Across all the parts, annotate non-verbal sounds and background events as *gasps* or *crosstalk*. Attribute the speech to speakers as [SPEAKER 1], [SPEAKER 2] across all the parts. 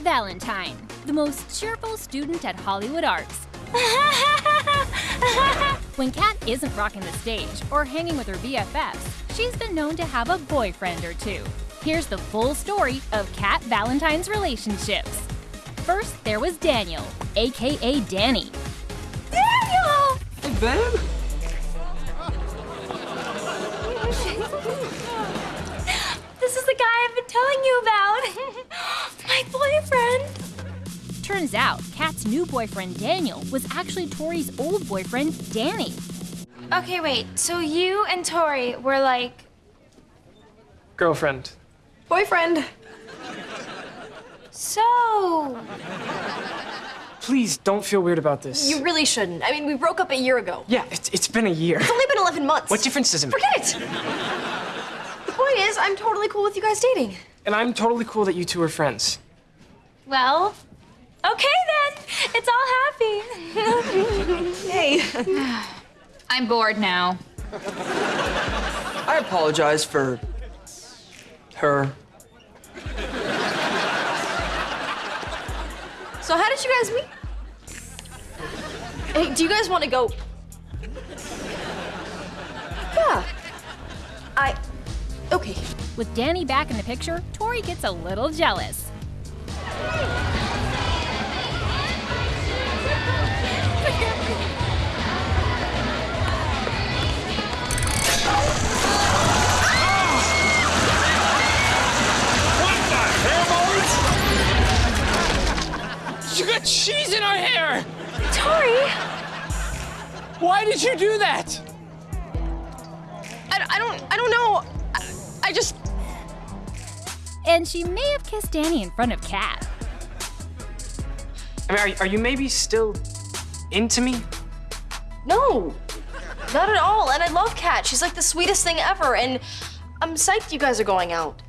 [SPEAKER 1] Valentine, the most cheerful student at Hollywood Arts. *laughs* when Cat isn't rocking the stage or hanging with her BFFs, she's been known to have a boyfriend or two. Here's the full story of Cat Valentine's relationships. First, there was Daniel, aka Danny.
[SPEAKER 2] Daniel!
[SPEAKER 3] Hey, babe.
[SPEAKER 2] Boyfriend.
[SPEAKER 1] Turns out, Cat's new boyfriend Daniel was actually Tori's old boyfriend Danny.
[SPEAKER 2] Okay, wait. So you and Tori were like
[SPEAKER 3] Girlfriend.
[SPEAKER 4] Boyfriend.
[SPEAKER 2] so.
[SPEAKER 3] Please don't feel weird about this.
[SPEAKER 4] You really shouldn't. I mean, we broke up a year ago.
[SPEAKER 3] Yeah, it's, it's been a year.
[SPEAKER 4] It's only been 11 months.
[SPEAKER 3] What difference does it make?
[SPEAKER 4] Forget it! the point is, I'm totally cool with you guys dating.
[SPEAKER 3] And I'm totally cool that you two are friends.
[SPEAKER 2] Well, okay then. It's all happy.
[SPEAKER 4] Hey. *sighs*
[SPEAKER 5] I'm bored now.
[SPEAKER 3] I apologize for her.
[SPEAKER 4] So how did you guys meet? Hey, do you guys want to go? Yeah. I. Okay.
[SPEAKER 1] With Danny back in the picture, Tori gets a little jealous.
[SPEAKER 3] You got cheese in our hair!
[SPEAKER 2] Tori,
[SPEAKER 3] Why did you do that?
[SPEAKER 4] I, I don't. I don't know. I, I just.
[SPEAKER 1] And she may have kissed Danny in front of Cat.
[SPEAKER 3] I mean, are, are you maybe still into me?
[SPEAKER 4] No. Not at all. And I love Cat. She's like the sweetest thing ever. And I'm psyched you guys are going out.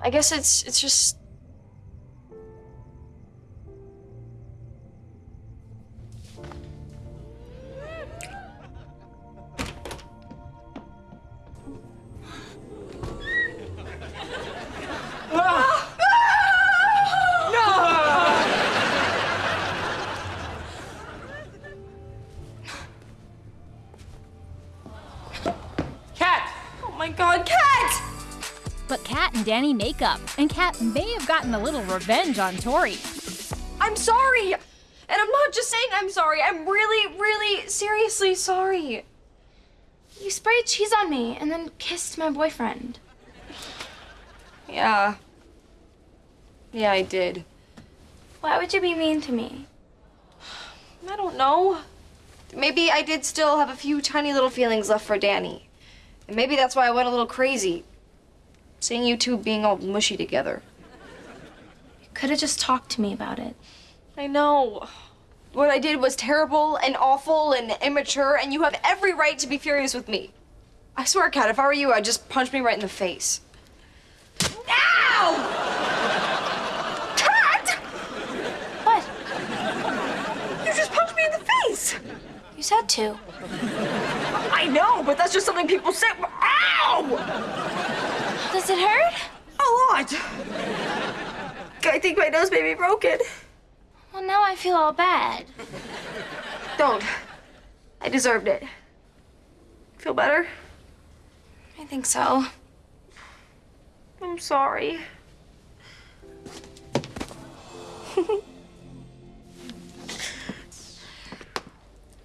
[SPEAKER 4] I guess it's it's just.
[SPEAKER 1] Danny make up, and Cat may have gotten a little revenge on Tori.
[SPEAKER 4] I'm sorry. And I'm not just saying I'm sorry. I'm really, really, seriously sorry.
[SPEAKER 2] you sprayed cheese on me and then kissed my boyfriend.
[SPEAKER 4] Yeah. Yeah, I did.
[SPEAKER 2] Why would you be mean to me?
[SPEAKER 4] I don't know. Maybe I did still have a few tiny little feelings left for Danny. And maybe that's why I went a little crazy. Seeing you two being all mushy together.
[SPEAKER 2] You could have just talked to me about it.
[SPEAKER 4] I know. What I did was terrible and awful and immature, and you have every right to be furious with me. I swear, Cat, if I were you, I'd just punch me right in the face. Ow! Cat!
[SPEAKER 2] What?
[SPEAKER 4] You just punched me in the face!
[SPEAKER 2] You said to.
[SPEAKER 4] I know, but that's just something people say. Ow!
[SPEAKER 2] Does it hurt?
[SPEAKER 4] A lot. I think my nose may be broken.
[SPEAKER 2] Well, now I feel all bad.
[SPEAKER 4] Don't. I deserved it. Feel better?
[SPEAKER 2] I think so.
[SPEAKER 4] I'm sorry. *laughs*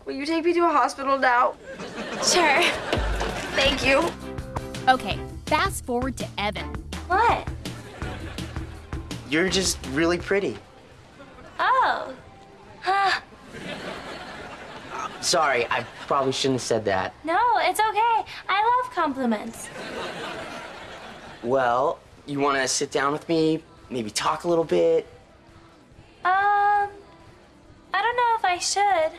[SPEAKER 4] Will you take me to a hospital now?
[SPEAKER 2] Sure.
[SPEAKER 4] Thank you.
[SPEAKER 1] Okay, fast forward to Evan.
[SPEAKER 2] What?
[SPEAKER 6] You're just really pretty.
[SPEAKER 2] Oh. Huh.
[SPEAKER 6] Sorry, I probably shouldn't have said that.
[SPEAKER 2] No, it's okay. I love compliments.
[SPEAKER 6] Well, you want to sit down with me, maybe talk a little bit?
[SPEAKER 2] Um, I don't know if I should.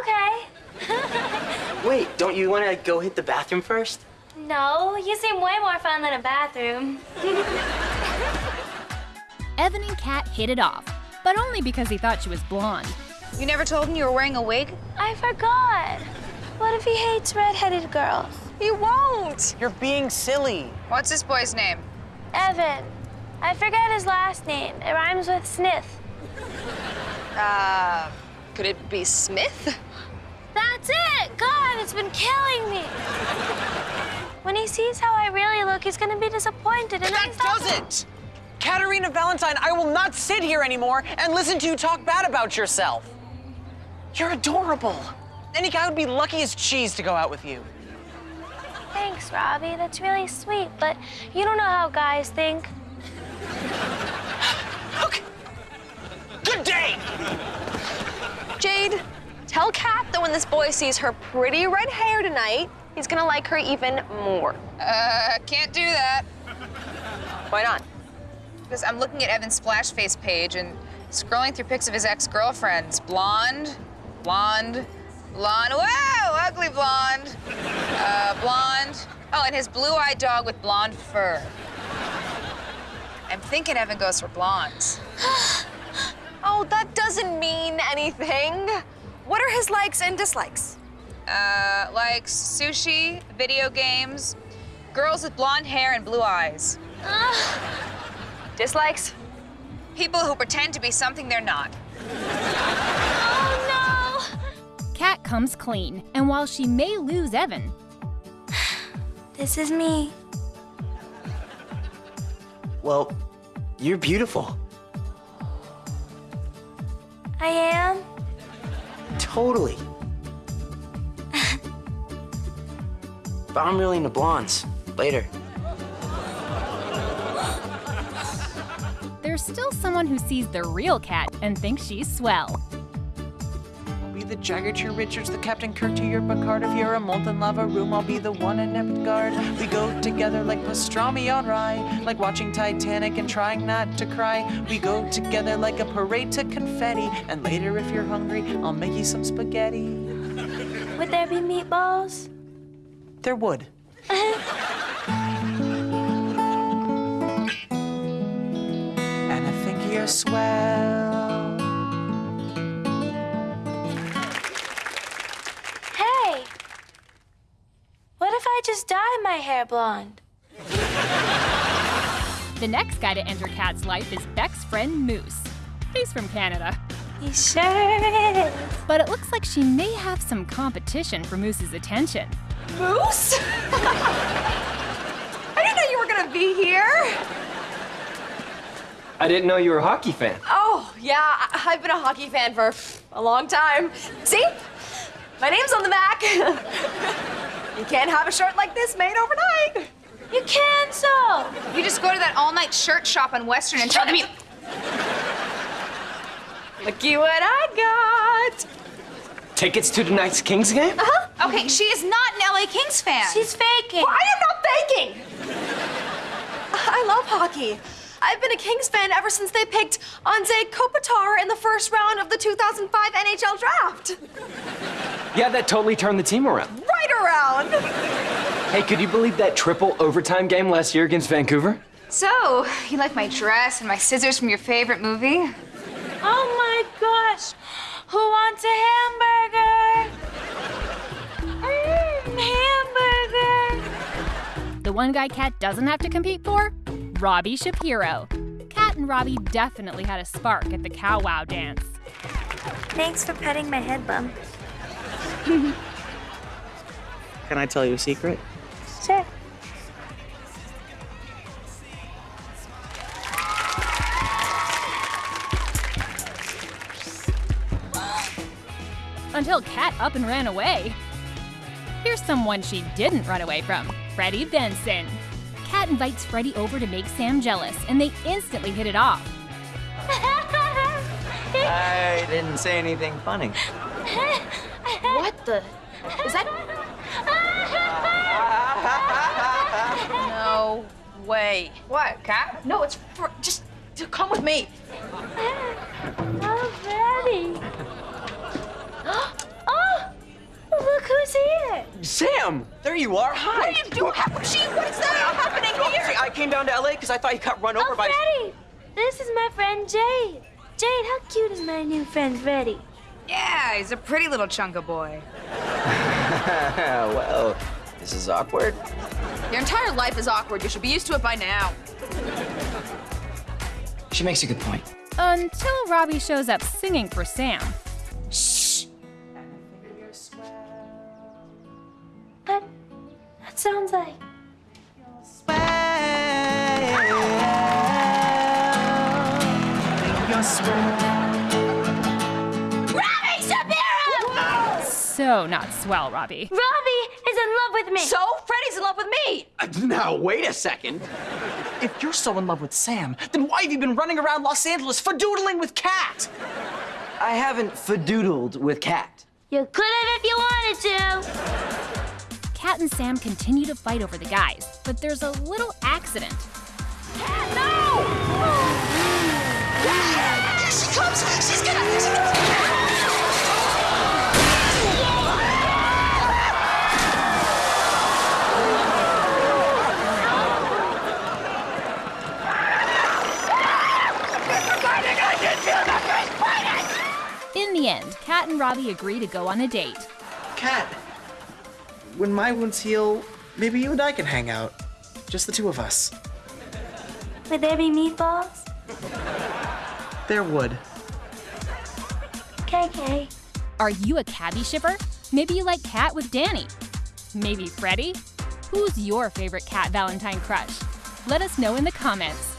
[SPEAKER 2] Okay. *laughs*
[SPEAKER 6] Wait, don't you want to go hit the bathroom first?
[SPEAKER 2] No, you seem way more fun than a bathroom. *laughs*
[SPEAKER 1] Evan and Cat hit it off, but only because he thought she was blonde.
[SPEAKER 5] You never told him you were wearing a wig?
[SPEAKER 2] I forgot. What if he hates redheaded girls?
[SPEAKER 4] He won't.
[SPEAKER 6] You're being silly.
[SPEAKER 5] What's this boy's name?
[SPEAKER 2] Evan. I forget his last name. It rhymes with Smith.
[SPEAKER 4] Uh, could it be Smith?
[SPEAKER 2] That's it! God, it's been killing me. When he sees how I really look, he's gonna be disappointed. And
[SPEAKER 7] That
[SPEAKER 2] I'm not-
[SPEAKER 7] does it! Caterina Valentine, I will not sit here anymore and listen to you talk bad about yourself. You're adorable. Any guy would be lucky as cheese to go out with you.
[SPEAKER 2] Thanks, Robbie. That's really sweet, but you don't know how guys think.
[SPEAKER 7] Okay. Good day!
[SPEAKER 4] Jade, tell Cat that when this boy sees her pretty red hair tonight, he's gonna like her even more.
[SPEAKER 5] Uh, can't do that.
[SPEAKER 4] Why not?
[SPEAKER 5] Because I'm looking at Evan's splash face page and scrolling through pics of his ex-girlfriends. Blonde, blonde, blonde. Wow, ugly blonde. Uh, blonde. Oh, and his blue-eyed dog with blonde fur. I'm thinking Evan goes for blondes. *gasps*
[SPEAKER 4] Oh, that doesn't mean anything. What are his likes and dislikes?
[SPEAKER 5] Uh, likes sushi, video games, girls with blonde hair and blue eyes.
[SPEAKER 4] Dislikes?
[SPEAKER 5] People who pretend to be something they're not.
[SPEAKER 2] Oh
[SPEAKER 1] Cat comes clean, and while she may lose Evan!
[SPEAKER 2] This is me.
[SPEAKER 6] Well, you're beautiful.
[SPEAKER 2] I am.
[SPEAKER 6] Totally. But I'm really into blondes. Later.
[SPEAKER 1] there's still someone who sees the real cat and thinks she's swell.
[SPEAKER 7] I'll be the Jagger to your Richards, the Captain Kirk to your Picard. If you're a molten lava room, I'll be the one in Epicard. We go together like pastrami on rye, like watching Titanic and trying not to cry. We go together like a parade to confetti. And later, if you're hungry, I'll make you some spaghetti.
[SPEAKER 2] Would there be meatballs?
[SPEAKER 7] There would. and I think you're swell.
[SPEAKER 2] Hey! What if I just dye my hair blonde?
[SPEAKER 1] The next guy to enter Cat's life is Beck's friend Moose. He's from Canada.
[SPEAKER 2] He sure is.
[SPEAKER 1] But it looks like she may have some competition for Moose's attention.
[SPEAKER 4] Moose? *laughs* I didn't know you were gonna be here.
[SPEAKER 3] I didn't know you were a hockey fan.
[SPEAKER 4] Oh, yeah, I- I've been a hockey fan for a long time. See? My name's on the back. *laughs* you can't have a shirt like this made overnight.
[SPEAKER 2] You can so.
[SPEAKER 5] You just go to that all-night shirt shop on Western and tell them you. *laughs*
[SPEAKER 4] Looky what I got.
[SPEAKER 3] Tickets to tonight's Kings game? Uh-huh.
[SPEAKER 5] Okay, she is not an LA Kings fan.
[SPEAKER 2] She's faking.
[SPEAKER 4] Well, I am not faking. I love hockey. I've been a Kings fan ever since they picked Anze Kopitar in the first round of the 2005 NHL draft.
[SPEAKER 3] Yeah, that totally turned the team around.
[SPEAKER 4] Right around.
[SPEAKER 3] Hey, could you believe that triple overtime game last year against Vancouver?
[SPEAKER 5] So, you like my dress and my scissors from your favorite movie?
[SPEAKER 2] Oh my gosh! Who wants a hamburger? Mm, hamburger!
[SPEAKER 1] The one guy Cat doesn't have to compete for? Robbie Shapiro. Cat and Robbie definitely had a spark at the cow wow dance.
[SPEAKER 2] Thanks for petting my head bump.
[SPEAKER 6] Can I tell you a secret?
[SPEAKER 1] Until Cat up and ran away. Here's someone she didn't run away from Freddie Benson. Cat invites Freddie over to make Sam jealous, and they instantly hit it off.
[SPEAKER 8] I didn't say anything funny.
[SPEAKER 4] What the? Is that?
[SPEAKER 5] No way. What, Cat?
[SPEAKER 4] No, it's for, just come with me.
[SPEAKER 2] Oh, Freddie. Who's here.
[SPEAKER 6] Sam! There you are. Hi.
[SPEAKER 4] What are you doing? She, what's that happening oh, here?
[SPEAKER 6] I came down to LA because I thought you got run over
[SPEAKER 2] Oh,
[SPEAKER 6] by.
[SPEAKER 2] Freddie. This is my friend Jade. Jade, how cute is my new friend Freddie?
[SPEAKER 5] Yeah, he's a pretty little chunk of boy. *laughs*
[SPEAKER 8] well, this is awkward.
[SPEAKER 4] Your entire life is awkward. You should be used to it by now.
[SPEAKER 3] She makes a good point.
[SPEAKER 1] Until Robbie shows up singing for Sam. So not swell, Robbie.
[SPEAKER 2] Robbie is in love with me.
[SPEAKER 4] So, Freddie's in love with me.
[SPEAKER 6] Uh, now, wait a second.
[SPEAKER 7] If you're so in love with Sam, then why have you been running around Los Angeles fadoodling with Cat?
[SPEAKER 3] I haven't fadoodled with Cat.
[SPEAKER 2] You could have if you wanted to.
[SPEAKER 1] Cat and Sam continue to fight over the guys, but there's a little accident.
[SPEAKER 4] She comes. *gasps*
[SPEAKER 1] Robbie agree to go on a date.
[SPEAKER 7] Cat, when my wounds heal, maybe you and I can hang out. Just the two of us.
[SPEAKER 2] Would there be meatballs?
[SPEAKER 7] There would.
[SPEAKER 2] KK.
[SPEAKER 1] Are you a cabbie shipper? Maybe you like Cat with Danny. Maybe Freddie? Who's your favorite Cat Valentine crush? Let us know in the comments.